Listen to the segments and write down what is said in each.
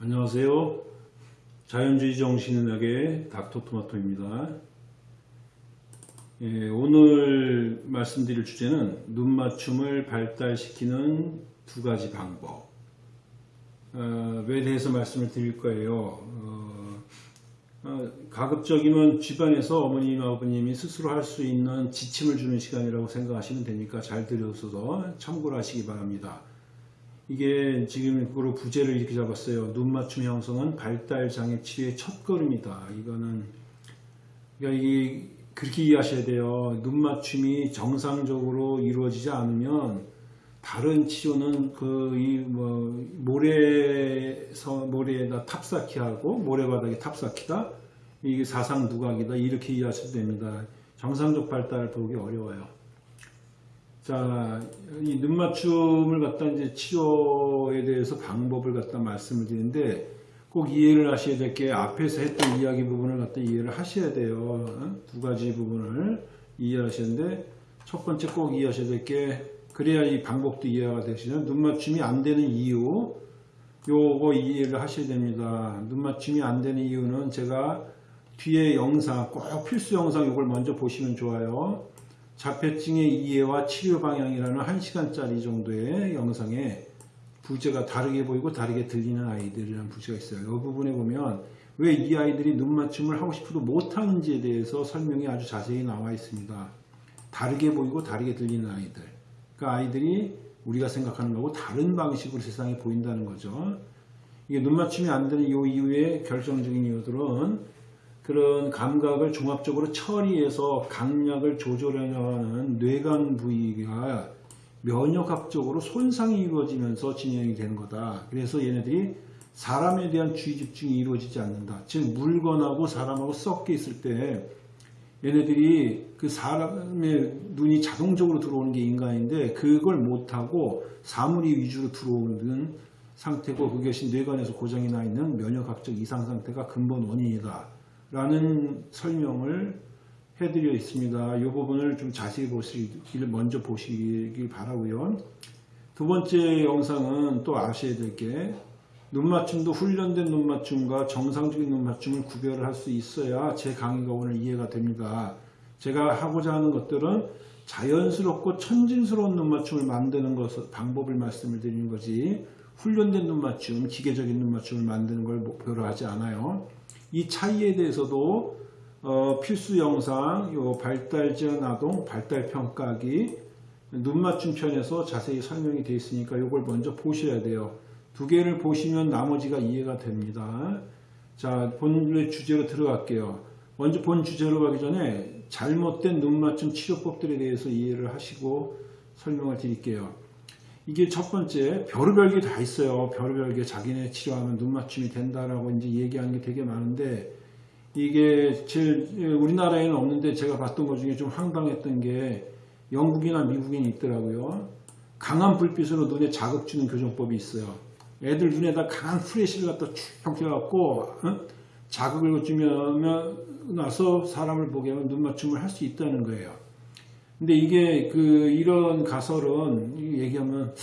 안녕하세요. 자연주의 정신의학의 닥터토마토입니다. 예, 오늘 말씀드릴 주제는 눈 맞춤을 발달시키는 두 가지 방법 어, 에 대해서 말씀을 드릴 거예요. 어, 어, 가급적이면 집안에서 어머님, 아버님이 스스로 할 수 있는 지침을 주는 시간이라고 생각하시면 되니까 잘 들으셔서 참고를 하시기 바랍니다. 이게 지금 그거로 부제를 이렇게 잡았어요. 눈 맞춤 형성은 발달 장애 치료의 첫 걸음이다. 이거는 그러니까 이게 그렇게 이해하셔야 돼요. 눈 맞춤이 정상적으로 이루어지지 않으면 다른 치료는 그 이 뭐 모래서 모래에다 탑쌓기 하고 모래바닥에 탑쌓기다. 이게 사상 누각이다. 이렇게 이해하셔도 됩니다. 정상적 발달을 보기 어려워요. 자, 이 눈맞춤을 갖다 이제 치료에 대해서 방법을 갖다 말씀을 드리는데 꼭 이해를 하셔야 될 게 앞에서 했던 이야기 부분을 갖다 이해를 하셔야 돼요. 어? 두 가지 부분을 이해하시는데 첫 번째 꼭 이해하셔야 될 게 그래야 이 방법도 이해가 되시죠. 눈맞춤이 안 되는 이유 요거 이해를 하셔야 됩니다. 눈맞춤이 안 되는 이유는 제가 뒤에 영상 꼭 필수 영상 이걸 먼저 보시면 좋아요. 자폐증의 이해와 치료 방향이라는 1시간짜리 정도의 영상에 부제가 다르게 보이고 다르게 들리는 아이들이라는 부제가 있어요. 이 부분에 보면 왜 이 아이들이 눈 맞춤을 하고 싶어도 못하는지에 대해서 설명이 아주 자세히 나와 있습니다. 다르게 보이고 다르게 들리는 아이들. 그 아이들이 우리가 생각하는 거고 다른 방식으로 세상에 보인다는 거죠. 이게 눈 맞춤이 안 되는 이 이유의 결정적인 이유들은 그런 감각을 종합적으로 처리해서 강약을 조절하는 뇌관 부위가 면역학적으로 손상이 이루어지면서 진행이 되는 거다. 그래서 얘네들이 사람에 대한 주의 집중이 이루어지지 않는다. 즉 물건하고 사람하고 섞여 있을 때 얘네들이 그 사람의 눈이 자동적으로 들어오는 게 인간인데 그걸 못하고 사물이 위주로 들어오는 상태고 그것이 뇌관에서 고장이 나 있는 면역학적 이상 상태가 근본 원인이다. 라는 설명을 해드려 있습니다. 이 부분을 좀 자세히 보시길 먼저 보시길 바라고요. 두 번째 영상은 또 아셔야 될 게 눈맞춤도 훈련된 눈맞춤과 정상적인 눈맞춤을 구별을 할 수 있어야 제 강의가 오늘 이해가 됩니다. 제가 하고자 하는 것들은 자연스럽고 천진스러운 눈맞춤을 만드는 것, 방법을 말씀을 드리는 거지 훈련된 눈맞춤, 기계적인 눈맞춤을 만드는 걸 목표로 하지 않아요. 이 차이에 대해서도 어, 필수 영상 요 발달 지원 아동 발달 평가기 눈 맞춤 편에서 자세히 설명이 되어 있으니까 이걸 먼저 보셔야 돼요. 두 개를 보시면 나머지가 이해가 됩니다. 자, 본의 주제로 들어갈게요. 먼저 본 주제로 가기 전에 잘못된 눈 맞춤 치료법들에 대해서 이해를 하시고 설명을 드릴게요. 이게 첫 번째 별의별 게 다 있어요. 별의별 게 자기네 치료하면 눈 맞춤이 된다라고 이제 얘기하는 게 되게 많은데 이게 제일 우리나라에는 없는데 제가 봤던 것 중에 좀 황당했던 게 영국이나 미국에 있더라고요. 강한 불빛으로 눈에 자극 주는 교정법이 있어요. 애들 눈에다 강한 프레시를 갖다 쭉 펴갖고 어? 자극을 주면 나서 사람을 보게 하면 눈 맞춤을 할 수 있다는 거예요. 근데 이게 그 이런 가설은 얘기하면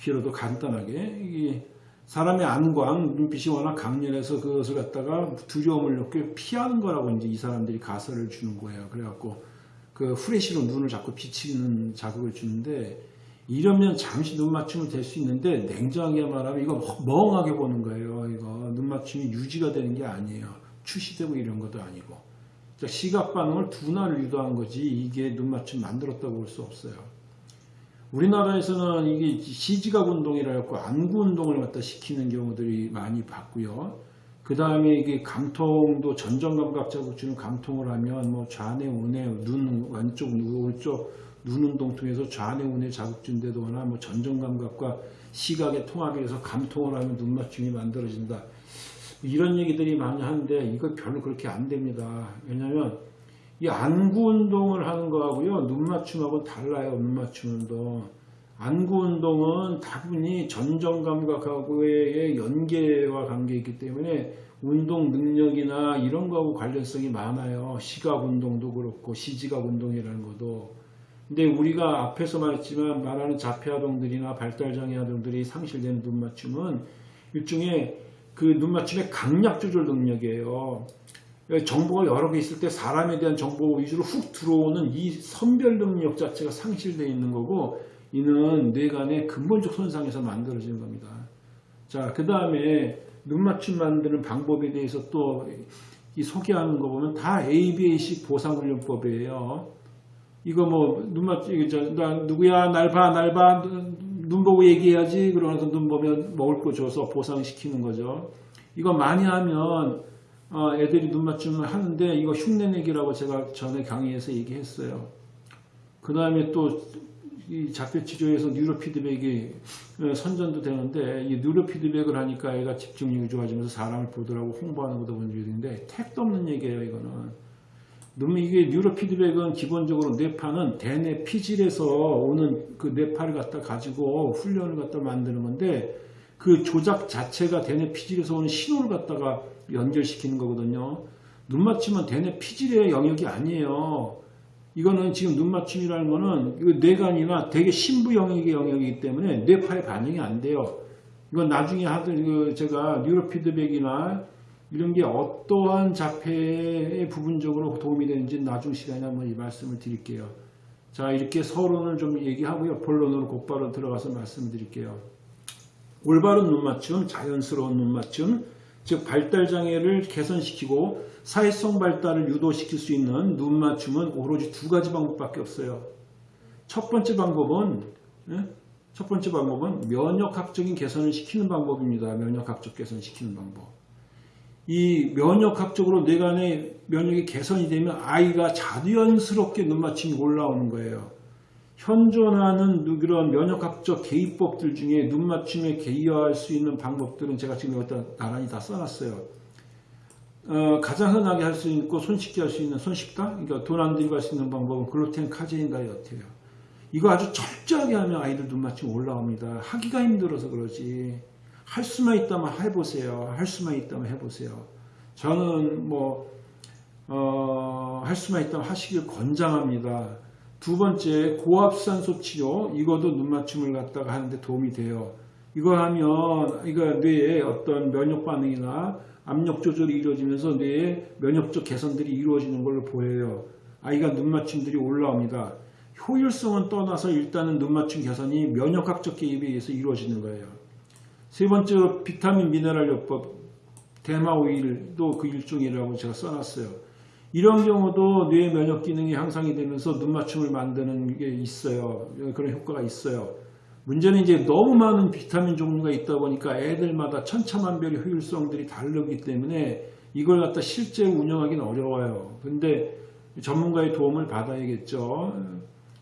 길어도 간단하게 이게 사람의 안광 눈빛이 워낙 강렬해서 그것을 갖다가 두려움을 느껴 피하는 거라고 이제 이 사람들이 가설을 주는 거예요. 그래갖고 그 후레쉬로 눈을 자꾸 비치는 자극을 주는데 이러면 잠시 눈 맞춤을 될 수 있는데 냉정하게 말하면 이거 멍하게 보는 거예요. 맞춤이 유지가 되는 게 아니에요. 출시되고 이런 것도 아니고. 시각 반응을 둔화를 유도한 거지 이게 눈 맞춤 만들었다고 볼 수 없어요. 우리나라에서는 이게 시지각 운동이라 고 안구 운동을 갖다 시키는 경우들이 많이 봤고요. 그 다음에 이게 감통도 전정감각 자극 주는 감통을 하면 뭐 좌뇌, 우뇌, 눈 왼쪽, 오른쪽 눈 운동 통해서 좌뇌, 우뇌 자극 준다거나 뭐 전정감각과 시각의 통합이 돼서 감통을 하면 눈 맞춤이 만들어진다. 이런 얘기들이 많이 하는데 이거 별로 그렇게 안 됩니다. 왜냐하면 이 안구 운동을 하는 거하고요. 눈 맞춤하고는 달라요. 눈 맞춤 운동. 안구 운동은 다분히 전정 감각하고의 연계와 관계 있기 때문에 운동 능력이나 이런 거하고 관련성이 많아요. 시각 운동도 그렇고 시지각 운동이라는 것도. 근데 우리가 앞에서 말했지만 말하는 자폐 아동들이나 발달장애 아동들이 상실되는 눈 맞춤은 일종의 그 눈맞춤의 강약 조절 능력이에요. 정보가 여러 개 있을 때 사람에 대한 정보 위주로 훅 들어오는 이 선별 능력 자체가 상실되어 있는 거고 이는 뇌간의 근본적 손상에서 만들어지는 겁니다. 자, 그 다음에 눈맞춤 만드는 방법에 대해서 또 이 소개하는 거 보면 다 ABA식 보상훈련법이에요. 이거 뭐 눈맞춤 이거 저, 나 누구야 날봐 날봐 눈 보고 얘기해야지 그러면서 눈 보면 먹을 거 줘서 보상시키는 거죠. 이거 많이 하면 어, 애들이 눈 맞춤을 하는데 이거 흉내내기라고 제가 전에 강의에서 얘기했어요. 그 다음에 또 이 자폐 치료에서 뉴로 피드백이 어, 선전도 되는데 이 뉴로 피드백을 하니까 애가 집중력이 좋아지면서 사람을 보더라고 홍보하는 것도 본 있는데 택도 없는 얘기예요 이거는. 눈 이게 뉴로 피드백은 기본적으로 뇌파는 대뇌 피질에서 오는 그 뇌파를 갖다 가지고 훈련을 갖다 만드는 건데 그 조작 자체가 대뇌 피질에서 오는 신호를 갖다가 연결시키는 거거든요. 눈 맞춤은 대뇌 피질의 영역이 아니에요. 이거는 지금 눈 맞춤이라는 거는 뇌관이나 되게 신부 영역의 영역이기 때문에 뇌파의 반영이 안 돼요. 이건 나중에 하던 그 제가 뉴로 피드백이나 이런 게 어떠한 자폐에 부분적으로 도움이 되는지 나중 시간에 한번 이 말씀을 드릴게요. 자 이렇게 서론을 좀 얘기하고요. 본론으로 곧바로 들어가서 말씀드릴게요. 올바른 눈맞춤, 자연스러운 눈맞춤, 즉 발달장애를 개선시키고 사회성 발달을 유도시킬 수 있는 눈맞춤은 오로지 두 가지 방법밖에 없어요. 첫 번째 방법은 예? 첫 번째 방법은 면역학적인 개선을 시키는 방법입니다. 면역학적 개선시키는 방법. 이 면역학적으로 뇌 간의 면역이 개선이 되면 아이가 자연스럽게 눈맞춤이 올라오는 거예요. 현존하는 그런 면역학적 개입법들 중에 눈맞춤에 개입할 수 있는 방법들은 제가 지금 여기다 나란히 다 써놨어요. 어, 가장 흔하게 할 수 있고 손쉽게 할 수 있는 손쉽다? 그러니까 돈 안 들고 할 수 있는 방법은 글루텐 카제인 다이어트예요. 이거 아주 철저하게 하면 아이들 눈맞춤 올라옵니다. 하기가 힘들어서 그러지. 할 수만 있다면 해보세요. 할 수만 있다면 해보세요. 저는 뭐, 어, 할 수만 있다면 하시길 권장합니다. 두 번째 고압산소 치료 이것도 눈 맞춤을 갖다가 하는데 도움이 돼요. 이거 하면 이거 뇌에 어떤 면역 반응이나 압력 조절이 이루어지면서 뇌의 면역적 개선들이 이루어지는 걸로 보여요. 아이가 눈 맞춤들이 올라옵니다. 효율성은 떠나서 일단은 눈 맞춤 개선이 면역학적 개입에 의해서 이루어지는 거예요. 세 번째로 비타민 미네랄 요법 대마 오일도 그 일종이라고 제가 써놨어요. 이런 경우도 뇌 면역 기능이 향상이 되면서 눈 맞춤을 만드는 게 있어요. 그런 효과가 있어요. 문제는 이제 너무 많은 비타민 종류가 있다 보니까 애들마다 천차만별의 효율성들이 다르기 때문에 이걸 갖다 실제 운영하기는 어려워요. 근데 전문가의 도움을 받아야겠죠.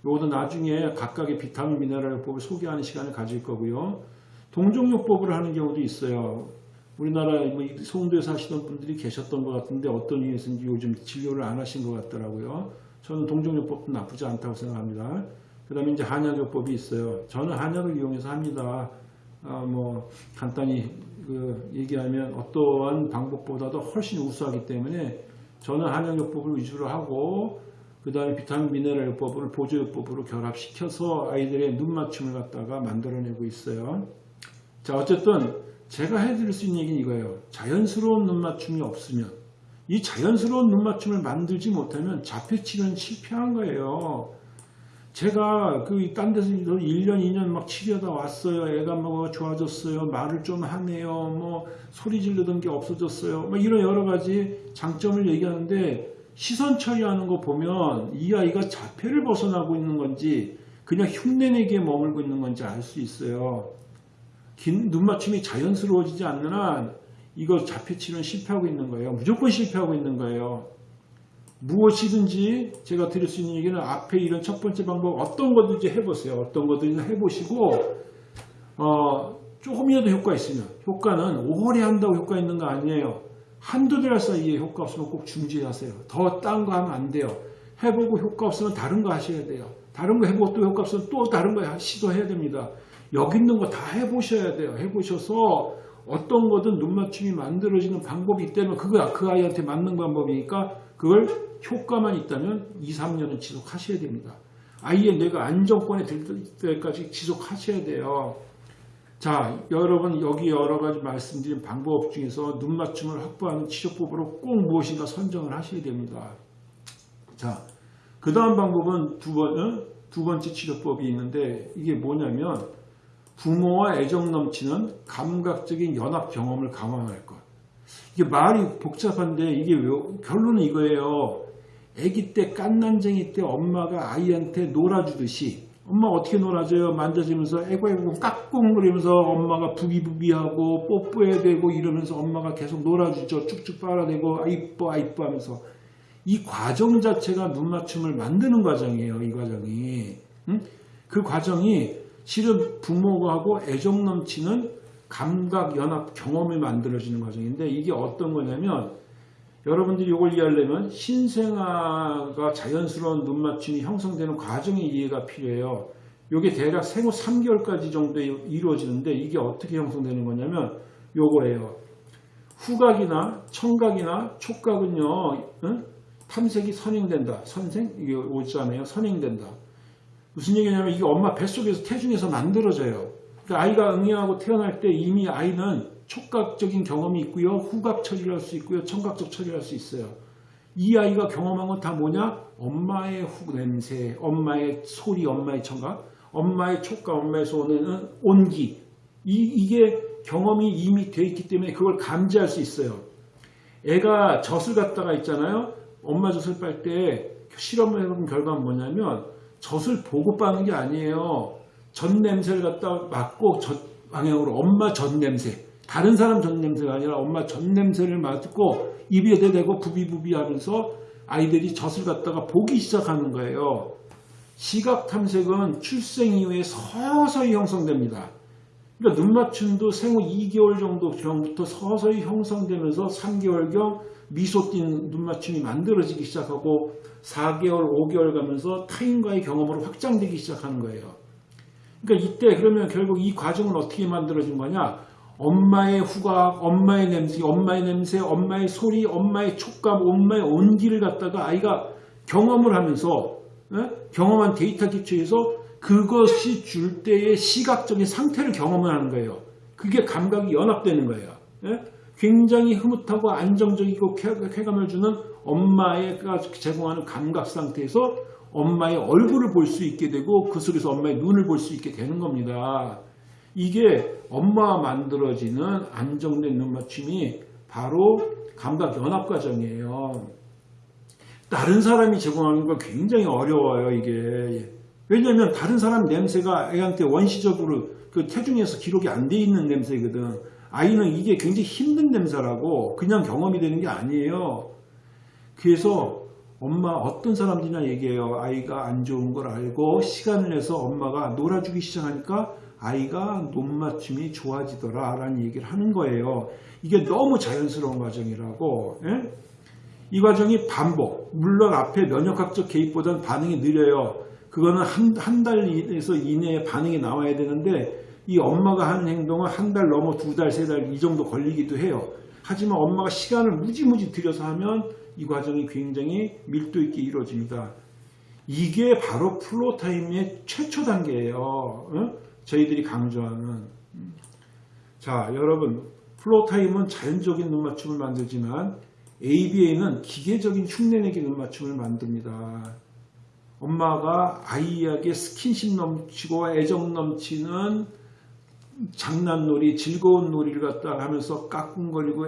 이것도 나중에 각각의 비타민 미네랄 요법을 소개하는 시간을 가질 거고요. 동종요법을 하는 경우도 있어요. 우리나라 뭐 송도에 사시던 분들이 계셨던 것 같은데 어떤 이유에서인지 요즘 진료를 안 하신 것 같더라고요. 저는 동종요법도 나쁘지 않다고 생각합니다. 그 다음에 이제 한약요법이 있어요. 저는 한약을 이용해서 합니다. 아, 뭐 간단히 그 얘기하면 어떠한 방법보다도 훨씬 우수하기 때문에 저는 한약요법을 위주로 하고 그 다음에 비타민 미네랄 요법을 보조요법으로 결합시켜서 아이들의 눈맞춤을 갖다가 만들어내고 있어요. 자 어쨌든 제가 해드릴 수 있는 얘기는 이거예요. 자연스러운 눈맞춤이 없으면 이 자연스러운 눈맞춤을 만들지 못하면 자폐치료는 실패한 거예요. 제가 그 딴 데서 1년, 2년 막 치료하다 왔어요. 애가 뭐 좋아졌어요. 말을 좀 하네요. 뭐 소리 지르던 게 없어졌어요. 뭐 이런 여러 가지 장점을 얘기하는데 시선 처리하는 거 보면 이 아이가 자폐를 벗어나고 있는 건지 그냥 흉내내기에 머물고 있는 건지 알 수 있어요. 긴 눈맞춤이 자연스러워지지 않는 한 이거 자폐치료는 실패하고 있는 거예요. 무조건 실패하고 있는 거예요. 무엇이든지 제가 드릴 수 있는 얘기는 앞에 이런 첫 번째 방법 어떤 거든지 해보세요. 어떤 거든지 해보시고 어, 조금이라도 효과 있으면 효과는 오래 한다고 효과 있는 거 아니에요. 한두 달 사이에 효과 없으면 꼭 중지하세요. 더 딴 거 하면 안 돼요. 해보고 효과 없으면 다른 거 하셔야 돼요. 다른 거 해보고 또 효과 없으면 또 다른 거 시도해야 됩니다. 여기 있는 거 다 해보셔야 돼요. 해보셔서 어떤 거든 눈맞춤이 만들어지는 방법이 있다면 그거 그 아이한테 맞는 방법이니까 그걸 효과만 있다면 2, 3년은 지속하셔야 됩니다. 아이의 뇌가 안정권에 들 때까지 지속하셔야 돼요. 자, 여러분 여기 여러 가지 말씀드린 방법 중에서 눈 맞춤을 확보하는 치료법으로 꼭 무엇인가 선정을 하셔야 됩니다. 자, 그 다음 방법은 두, 번, 어? 두 번째 치료법이 있는데 이게 뭐냐면 부모와 애정 넘치는 감각적인 연합 경험을 강화할 것. 이게 말이 복잡한데 이게 왜, 결론은 이거예요. 아기 때 깐난쟁이 때 엄마가 아이한테 놀아주듯이 엄마 어떻게 놀아줘요? 만져주면서 애고애고 깍꿍거리면서 엄마가 부비부비하고 뽀뽀해야 되고 이러면서 엄마가 계속 놀아주죠. 쭉쭉 빨아대고 아 이뻐 아 이뻐 하면서 이 과정 자체가 눈맞춤을 만드는 과정이에요. 이 과정이. 응? 그 과정이 실은 부모하고 애정 넘치는 감각 연합 경험이 만들어지는 과정인데 이게 어떤 거냐면 여러분들이 이걸 이해하려면 신생아가 자연스러운 눈맞춤이 형성되는 과정의 이해가 필요해요. 이게 대략 생후 3개월까지 정도에 이루어지는데 이게 어떻게 형성되는 거냐면 요거예요. 후각이나 청각이나 촉각은요. 응? 탐색이 선행된다. 선생? 이게 오잖아요. 선행된다. 무슨 얘기냐면 이게 엄마 뱃속에서 태중에서 만들어져요. 그러니까 아이가 응애하고 태어날 때 이미 아이는 촉각적인 경험이 있고요. 후각 처리를 할 수 있고요. 청각적 처리를 할 수 있어요. 이 아이가 경험한 건 다 뭐냐? 엄마의 후 냄새, 엄마의 소리, 엄마의 청각, 엄마의 촉각, 엄마의 손에는 온기. 이, 이게 경험이 이미 돼 있기 때문에 그걸 감지할 수 있어요. 애가 젖을 갖다가 있잖아요. 엄마 젖을 빨 때 실험을 해본 결과는 뭐냐면 젖을 보고 빠는 게 아니에요. 젖 냄새를 갖다 맡고 젖 방향으로 엄마 젖 냄새 다른 사람 젖 냄새가 아니라 엄마 젖 냄새를 맡고 입에 대고 부비부비 하면서 아이들이 젖을 갖다가 보기 시작하는 거예요. 시각 탐색은 출생 이후에 서서히 형성됩니다. 그러니까 눈 맞춤도 생후 2개월 정도 전부터 서서히 형성되면서 3개월경 미소 띈눈 맞춤이 만들어지기 시작하고 4개월, 5개월 가면서 타인과의 경험으로 확장되기 시작하는 거예요. 그러니까 이때 그러면 결국 이 과정은 어떻게 만들어진 거냐? 엄마의 후각, 엄마의 냄새, 엄마의 냄새, 엄마의 소리, 엄마의 촉감, 엄마의 온기를 갖다가 아이가 경험을 하면서 에? 경험한 데이터 기초에서 그것이 줄 때의 시각적인 상태를 경험을 하는 거예요. 그게 감각이 연합되는 거예요. 에? 굉장히 흐뭇하고 안정적이고 쾌감을 주는 엄마가 제공하는 감각 상태에서 엄마의 얼굴을 볼 수 있게 되고 그 속에서 엄마의 눈을 볼 수 있게 되는 겁니다. 이게 엄마와 만들어지는 안정된 눈맞춤이 바로 감각 연합 과정이에요. 다른 사람이 제공하는 거 굉장히 어려워요, 이게. 왜냐하면 다른 사람 냄새가 애한테 원시적으로 그 태중에서 기록이 안 돼 있는 냄새거든. 아이는 이게 굉장히 힘든 냄새라고 그냥 경험이 되는 게 아니에요. 그래서 엄마 어떤 사람들이나 얘기해요. 아이가 안 좋은 걸 알고 시간을 내서 엄마가 놀아주기 시작하니까 아이가 눈맞춤이 좋아지더라 라는 얘기를 하는 거예요. 이게 너무 자연스러운 과정이라고 예? 이 과정이 반복 물론 앞에 면역학적 개입보다는 반응이 느려요. 그거는 한, 한 달에서 이내에 반응이 나와야 되는데 이 엄마가 한 행동은 한 달 넘어 두 달, 세 달 이 정도 걸리기도 해요. 하지만 엄마가 시간을 무지무지 들여서 하면 이 과정이 굉장히 밀도 있게 이루어집니다. 이게 바로 floor time의 최초 단계예요. 어? 저희들이 강조하는 자 여러분 floor time은 자연적인 눈맞춤을 만들지만 ABA는 기계적인 흉내내기 눈맞춤을 만듭니다. 엄마가 아이에게 스킨십 넘치고 애정 넘치는 장난놀이, 즐거운 놀이를 갖다 하면서 까꿍거리고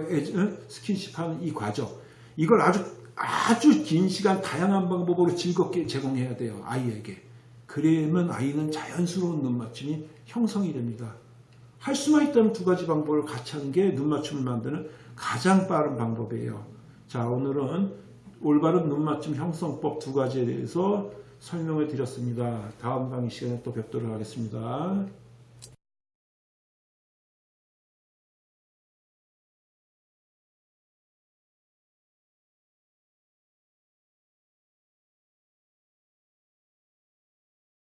스킨십하는 이 과정 이걸 아주 아주 긴 시간 다양한 방법으로 즐겁게 제공해야 돼요. 아이에게. 그러면 아이는 자연스러운 눈맞춤이 형성이 됩니다. 할 수만 있다면 두 가지 방법을 같이 하는 게 눈맞춤을 만드는 가장 빠른 방법이에요. 자 오늘은 올바른 눈맞춤 형성법 두 가지에 대해서 설명을 드렸습니다. 다음 강의 시간에 또 뵙도록 하겠습니다.